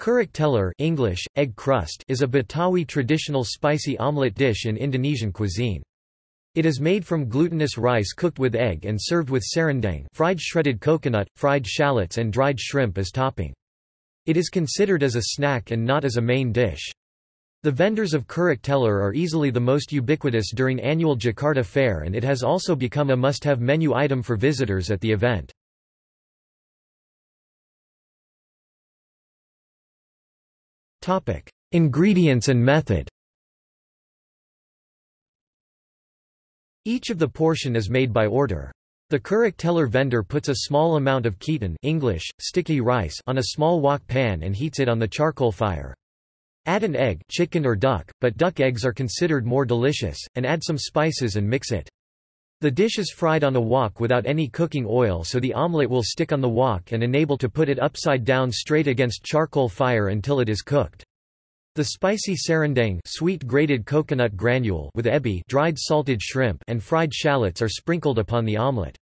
Kerak telor English, egg crust is a Betawi traditional spicy omelette dish in Indonesian cuisine. It is made from glutinous rice cooked with egg and served with serundeng fried shredded coconut, fried shallots and dried shrimp as topping. It is considered as a snack and not as a main dish. The vendors of Kerak telor are easily the most ubiquitous during annual Jakarta Fair and it has also become a must-have menu item for visitors at the event. Ingredients and method Each of the portion is made by order. The Kerak telor vendor puts a small amount of ketan English, sticky rice on a small wok pan and heats it on the charcoal fire. Add an egg chicken or duck, but duck eggs are considered more delicious, and add some spices and mix it. The dish is fried on a wok without any cooking oil so the omelette will stick on the wok and enable to put it upside down straight against charcoal fire until it is cooked. The spicy serundeng sweet grated coconut granule with ebi dried salted shrimp and fried shallots are sprinkled upon the omelette.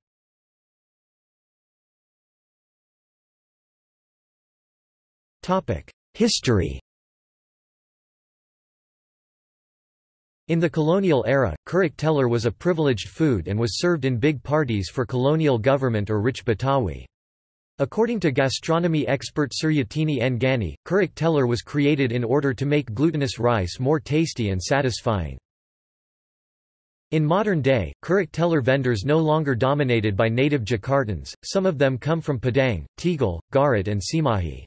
History In the colonial era, kerak telor was a privileged food and was served in big parties for colonial government or rich Betawi. According to gastronomy expert Suryatini Enggani, kerak telor was created in order to make glutinous rice more tasty and satisfying. In modern day, Kerak telor vendors no longer dominated by native Jakartans, some of them come from Padang, Tegal, Garut and Cimahi.